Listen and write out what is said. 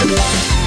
We'll be right back.